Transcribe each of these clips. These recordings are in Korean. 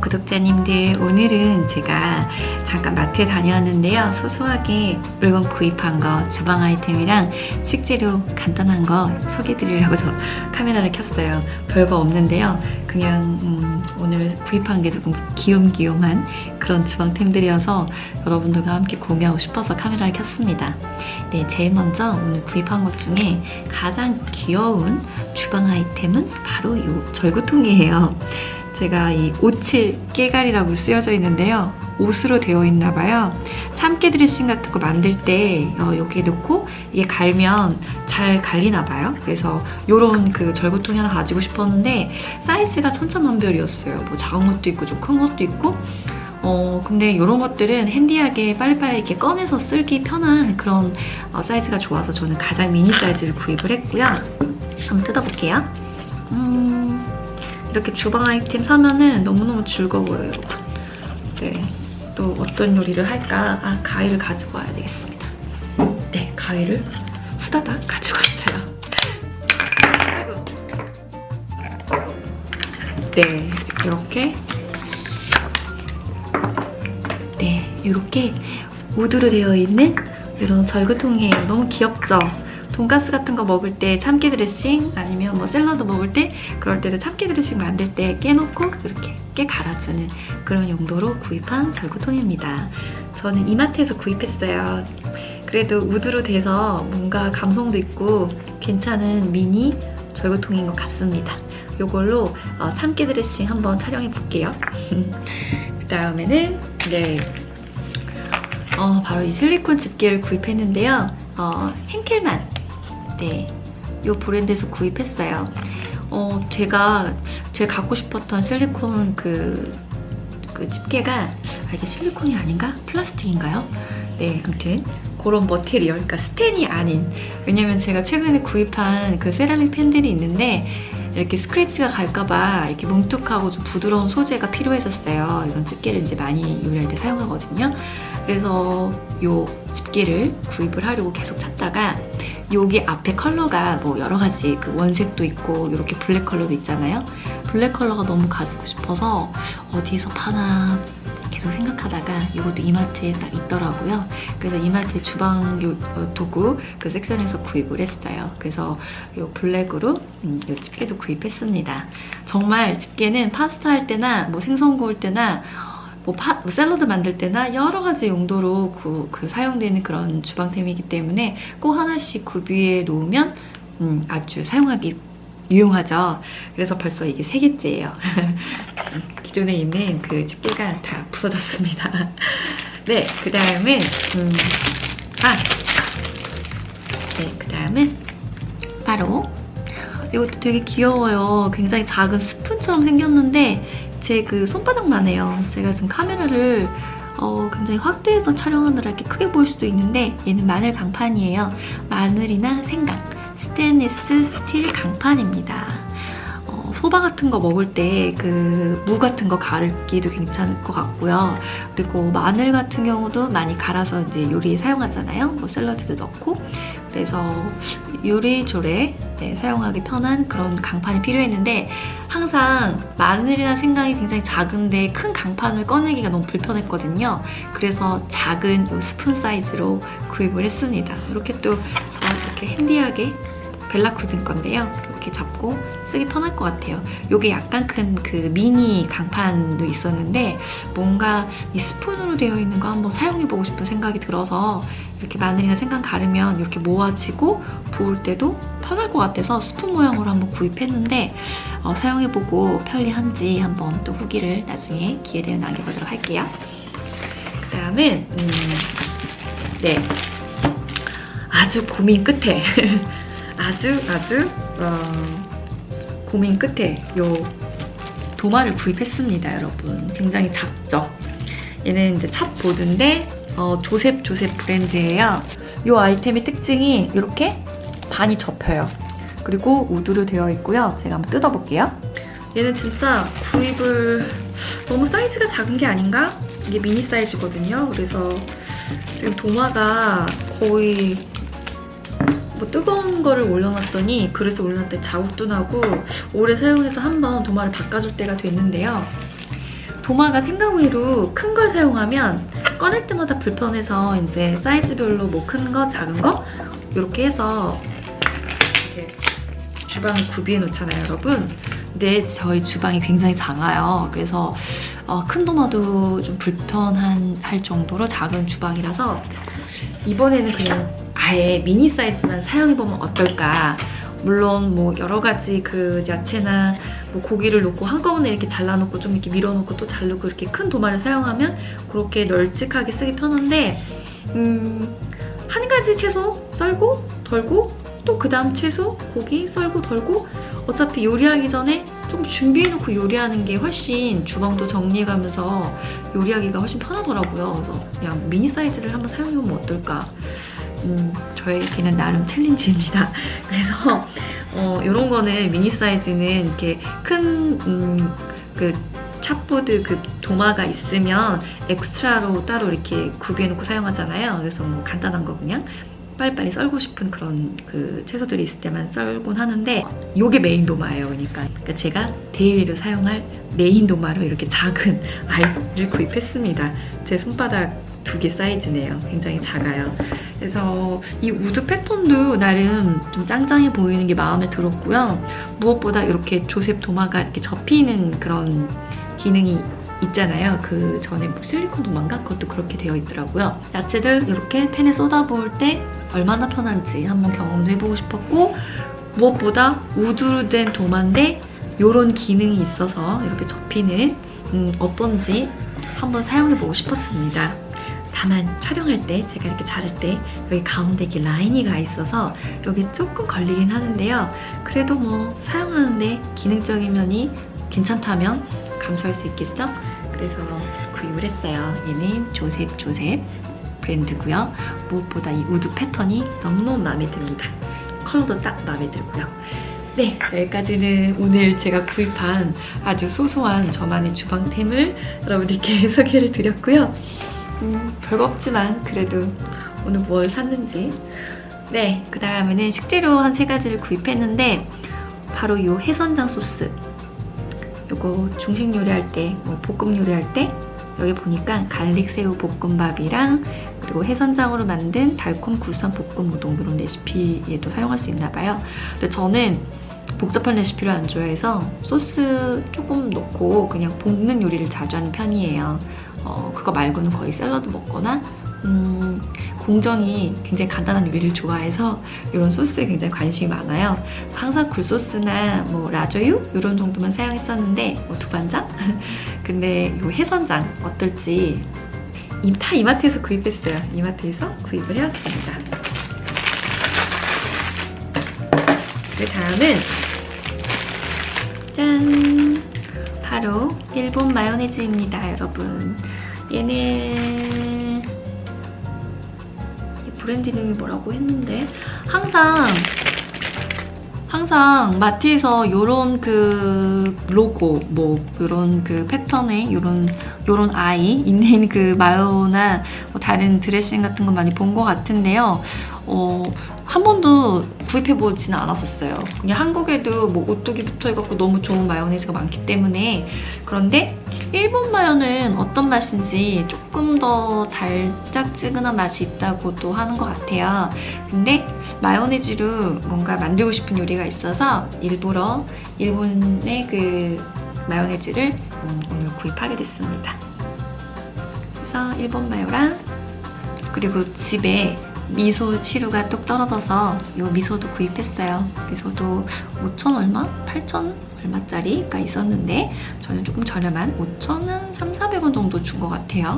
구독자님들. 오늘은 제가 잠깐 마트에 다녀왔는데요. 소소하게 물건 구입한 거 주방 아이템이랑 식재료 간단한 거 소개해 드리려고 저 카메라를 켰어요. 별거 없는데요. 그냥 음, 오늘 구입한 게 조금 귀염귀염한 그런 주방템들이어서 여러분들과 함께 공유하고 싶어서 카메라를 켰습니다. 네 제일 먼저 오늘 구입한 것 중에 가장 귀여운 주방 아이템은 바로 이 절구통이에요 제가 이 오칠 깨갈이라고 쓰여져 있는데요. 옷으로 되어 있나 봐요. 참깨 드레싱 같은 거 만들 때 어, 여기에 넣고 이게 갈면 잘 갈리나 봐요. 그래서 이런 그 절구통이 하나 가지고 싶었는데 사이즈가 천차만별이었어요. 뭐 작은 것도 있고 좀 큰 것도 있고 어 근데 이런 것들은 핸디하게 빨리빨리 이렇게 꺼내서 쓸기 편한 그런 어, 사이즈가 좋아서 저는 가장 미니 사이즈를 구입을 했고요. 한번 뜯어볼게요. 음... 이렇게 주방 아이템 사면은 너무너무 즐거워요, 여러분. 네. 또 어떤 요리를 할까? 아, 가위를 가지고 와야 되겠습니다. 네, 가위를 후다닥 가지고 왔어요. 네, 이렇게 네, 이렇게 우드로 되어 있는 이런 절구통이에요. 너무 귀엽죠? 돈가스 같은 거 먹을 때 참깨 드레싱 아니면 뭐 샐러드 먹을 때 그럴 때도 참깨 드레싱 만들 때 깨놓고 이렇게 깨 갈아주는 그런 용도로 구입한 절구통입니다. 저는 이마트에서 구입했어요. 그래도 우드로 돼서 뭔가 감성도 있고 괜찮은 미니 절구통인 것 같습니다. 이걸로 어, 참깨 드레싱 한번 촬영해 볼게요. 그 다음에는 네 어, 바로 이 실리콘 집게를 구입했는데요. 어, henkel만 네, 이 브랜드에서 구입했어요. 어, 제가 제일 갖고 싶었던 실리콘 그, 그 집게가 아, 이게 실리콘이 아닌가? 플라스틱인가요? 네, 아무튼 그런 머테리얼, 그러니까 스텐이 아닌 왜냐면 제가 최근에 구입한 그 세라믹 펜들이 있는데 이렇게 스크래치가 갈까봐 이렇게 뭉툭하고 좀 부드러운 소재가 필요했었어요. 이런 집게를 이제 많이 요리할 때 사용하거든요. 그래서 이 집게를 구입을 하려고 계속 찾다가 여기 앞에 컬러가 뭐 여러 가지 그 원색도 있고 이렇게 블랙 컬러도 있잖아요. 블랙 컬러가 너무 가지고 싶어서 어디에서 파나 계속 생각하다가 이것도 이마트에 딱 있더라고요. 그래서 이마트 주방 요, 어, 도구 그 섹션에서 구입을 했어요. 그래서 이 블랙으로 음, 이 집게도 구입했습니다. 정말 집게는 파스타 할 때나 뭐 생선 구울 때나 뭐, 파, 뭐 샐러드 만들 때나 여러 가지 용도로 그, 그 사용되는 그런 주방템이기 때문에 꼭 하나씩 구비해 놓으면 음, 아주 사용하기 유용하죠. 그래서 벌써 이게 세 개째예요. 기존에 있는 그 집게가 다 부서졌습니다. 네, 그 다음은 음, 아, 네, 그 다음은 바로 이것도 되게 귀여워요. 굉장히 작은 스푼처럼 생겼는데 제 그 손바닥만 해요. 제가 지금 카메라를 어, 굉장히 확대해서 촬영하느라 이렇게 크게 보일 수도 있는데 얘는 마늘 강판이에요. 마늘이나 생강, 스테인리스 스틸 강판입니다. 어, 소바 같은 거 먹을 때 그 무 같은 거 갈기도 괜찮을 것 같고요. 그리고 마늘 같은 경우도 많이 갈아서 이제 요리에 사용하잖아요. 뭐 샐러드도 넣고 그래서 요리조리 네, 사용하기 편한 그런 강판이 필요했는데 항상 마늘이나 생강이 굉장히 작은데 큰 강판을 꺼내기가 너무 불편했거든요. 그래서 작은 스푼 사이즈로 구입을 했습니다. 이렇게 또 이렇게 핸디하게 벨라쿠진 건데요. 이렇게 잡고 쓰기 편할 것 같아요. 이게 약간 큰 그 미니 강판도 있었는데 뭔가 이 스푼으로 되어 있는 거 한번 사용해보고 싶은 생각이 들어서 이렇게 마늘이나 생강 가르면 이렇게 모아지고 부을 때도 편할 것 같아서 스푼 모양으로 한번 구입했는데 어, 사용해보고 편리한지 한번 또 후기를 나중에 기회 되면 남겨보도록 할게요. 그 다음은 음, 네 아주 고민 끝에 아주 아주 어, 고민 끝에 요 도마를 구입했습니다 여러분. 굉장히 작죠? 얘는 이제 찹보드인데 어, 조셉 조셉 브랜드예요. 이 아이템의 특징이 이렇게 반이 접혀요. 그리고 우드로 되어 있고요. 제가 한번 뜯어볼게요. 얘는 진짜 구입을 너무 사이즈가 작은 게 아닌가? 이게 미니 사이즈거든요. 그래서 지금 도마가 거의 뭐 뜨거운 거를 올려놨더니 그릇에 올려놨더니 자국도 나고 오래 사용해서 한번 도마를 바꿔줄 때가 됐는데요. 도마가 생각 외로 큰 걸 사용하면 꺼낼 때마다 불편해서 이제 사이즈별로 뭐 큰 거, 작은 거 이렇게 해서 이렇게 주방에 구비해 놓잖아요, 여러분. 근데 저희 주방이 굉장히 작아요. 그래서 어, 큰 도마도 좀 불편한 할 정도로 작은 주방이라서 이번에는 그냥 아예 미니 사이즈만 사용해보면 어떨까. 물론 뭐 여러 가지 그 야채나 뭐 고기를 놓고 한꺼번에 이렇게 잘라놓고 좀 이렇게 밀어놓고 또 자르고 이렇게 큰 도마를 사용하면 그렇게 널찍하게 쓰기 편한데 음, 한 가지 채소 썰고 덜고 또 그 다음 채소 고기 썰고 덜고 어차피 요리하기 전에 좀 준비해놓고 요리하는 게 훨씬 주방도 정리해가면서 요리하기가 훨씬 편하더라고요. 그래서 그냥 미니 사이즈를 한번 사용해보면 어떨까. 음, 저에게는 나름 challenge입니다. 그래서 어, 이런 거는 미니 사이즈는 이렇게 큰 음, 그 chop board 그 도마가 있으면 extra로 따로 이렇게 구비해놓고 사용하잖아요. 그래서 뭐 간단한 거 그냥 빨리빨리 썰고 싶은 그런 그 채소들이 있을 때만 썰곤 하는데 이게 메인 도마예요. 그러니까. 그러니까 제가 daily로 사용할 메인 도마로 이렇게 작은 아이를 구입했습니다. 제 손바닥 두 개 사이즈네요. 굉장히 작아요. 그래서 이 wood 패턴도 나름 좀 짱짱해 보이는 게 마음에 들었고요. 무엇보다 이렇게 조셉 도마가 이렇게 접히는 그런 기능이 있잖아요. 그 전에 뭐 실리콘 도마인가? 그것도 그렇게 되어 있더라고요. 야채들 이렇게 팬에 쏟아부을 때 얼마나 편한지 한번 경험도 해보고 싶었고 무엇보다 우드로 된 도마인데 이런 기능이 있어서 이렇게 접히는 음, 어떤지 한번 사용해보고 싶었습니다. 다만 촬영할 때 제가 이렇게 자를 때 여기 가운데 이렇게 라인이 가 있어서 여기 조금 걸리긴 하는데요. 그래도 뭐 사용하는데 기능적인 면이 괜찮다면 감수할 수 있겠죠? 그래서 구입을 했어요. 얘는 조셉 조셉 브랜드고요. 무엇보다 이 wood 패턴이 너무너무 마음에 듭니다. 컬러도 딱 마음에 들고요. 네, 여기까지는 오늘 제가 구입한 아주 소소한 저만의 주방템을 여러분들께 소개를 드렸고요. 음, 별거 없지만 그래도 오늘 뭘 샀는지. 네, 그 다음에는 식재료 한 세 가지를 구입했는데 바로 이 해선장 소스. 요거 중식 요리할 때, 뭐 볶음 요리할 때 여기 보니까 garlic 새우 볶음밥이랑 그리고 해선장으로 만든 달콤 구수한 볶음 우동 이런 레시피에도 사용할 수 있나 봐요. 근데 저는 복잡한 레시피를 안 좋아해서 소스 조금 넣고 그냥 볶는 요리를 자주 하는 편이에요. 어, 그거 말고는 거의 샐러드 먹거나 음, 공정이 굉장히 간단한 요리를 좋아해서 이런 소스에 굉장히 관심이 많아요. 항상 굴소스나 뭐 라조유 이런 정도만 사용했었는데 뭐 두반장? 근데 이 해선장 어떨지 이, 다 이마트에서 구입했어요. 이마트에서 구입을 해왔습니다. 그 다음은 짠! 바로 일본 마요네즈입니다, 여러분. 얘는 브랜드 이름이 뭐라고 했는데 항상 항상 마트에서 요런 그 로고 뭐 요런 그 패턴의 요런 요런 아이 있는 그 마요나 뭐 다른 드레싱 같은 거 많이 본 것 같은데요. 어, 한 번도 구입해보지는 않았었어요. 그냥 한국에도 뭐 오뚜기 붙어있고 너무 좋은 마요네즈가 많기 때문에 그런데 일본 마요는 어떤 맛인지 조금 더 달짝지근한 맛이 있다고도 하는 것 같아요. 근데 마요네즈로 뭔가 만들고 싶은 요리가 있어서 일부러 일본의 그 마요네즈를 음, 오늘 구입하게 됐습니다. 그래서 일본 마요랑 그리고 집에 미소 치루가 뚝 떨어져서 이 미소도 구입했어요. 미소도 5천 얼마? 8천 얼마짜리가 있었는데 저는 조금 저렴한 5천원, 3, 400원 정도 준 것 같아요.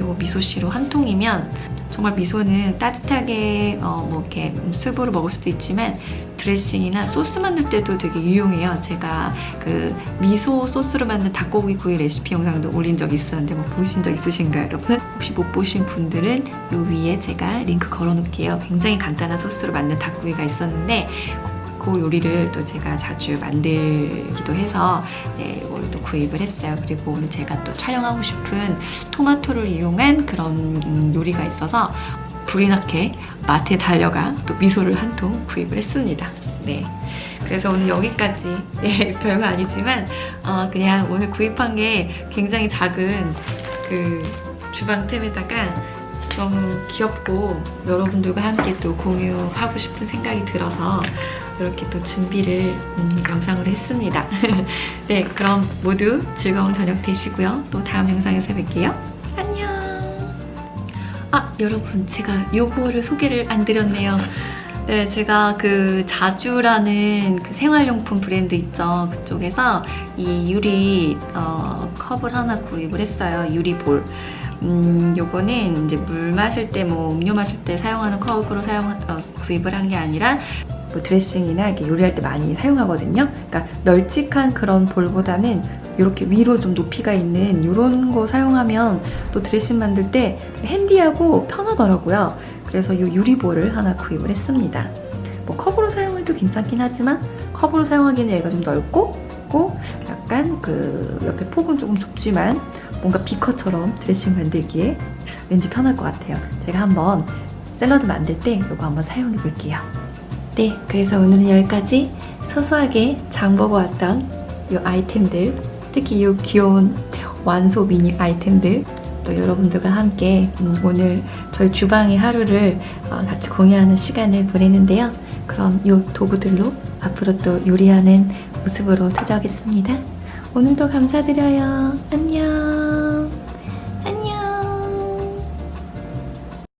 이 미소 시루 한 통이면 정말 미소는 따뜻하게 어, 뭐 이렇게 수프로 먹을 수도 있지만 드레싱이나 소스 만들 때도 되게 유용해요. 제가 그 미소 소스로 만든 닭고기 구이 레시피 영상도 올린 적 있었는데 뭐 보신 적 있으신가요, 여러분? 혹시 못 보신 분들은 이 위에 제가 링크 걸어놓을게요. 굉장히 간단한 소스로 만든 닭고기가 있었는데 그 요리를 또 제가 자주 만들기도 해서 네, 이걸 또 구입을 했어요. 그리고 오늘 제가 또 촬영하고 싶은 토마토를 이용한 그런 음, 요리가 있어서 불이 나게 마트에 달려가 또 미소를 한 통 구입을 했습니다. 네. 그래서 오늘 여기까지 예, 별거 아니지만 어, 그냥 오늘 구입한 게 굉장히 작은 그 주방템에다가 너무 귀엽고 여러분들과 함께 또 공유하고 싶은 생각이 들어서 이렇게 또 준비를 음, 영상으로 했습니다. 네, 그럼 모두 즐거운 저녁 되시고요. 또 다음 영상에서 뵐게요. 여러분 제가 요거를 소개를 안 드렸네요. 네, 제가 그 자주라는 그 생활용품 브랜드 있죠. 그쪽에서 이 유리 어, 컵을 하나 구입을 했어요. 유리 볼. 음, 요거는 이제 물 마실 때, 뭐 음료 마실 때 사용하는 컵으로 사용 어, 구입을 한 게 아니라 뭐 드레싱이나 이렇게 요리할 때 많이 사용하거든요. 그러니까 널찍한 그런 볼보다는 이렇게 위로 좀 높이가 있는 이런 거 사용하면 또 드레싱 만들 때 핸디하고 편하더라고요. 그래서 이 유리볼을 하나 구입을 했습니다. 뭐 컵으로 사용해도 괜찮긴 하지만 컵으로 사용하기는 얘가 좀 넓고 고 약간 그 옆에 폭은 조금 좁지만 뭔가 비커처럼 드레싱 만들기에 왠지 편할 것 같아요. 제가 한번 샐러드 만들 때 이거 한번 사용해 볼게요. 네, 그래서 오늘은 여기까지 소소하게 장 보고 왔던 이 아이템들 특히 이 귀여운 완소 미니 아이템들 또 여러분들과 함께 음, 오늘 저희 주방의 하루를 어, 같이 공유하는 시간을 보내는데요. 그럼 이 도구들로 앞으로 또 요리하는 모습으로 찾아오겠습니다. 오늘도 감사드려요. 안녕.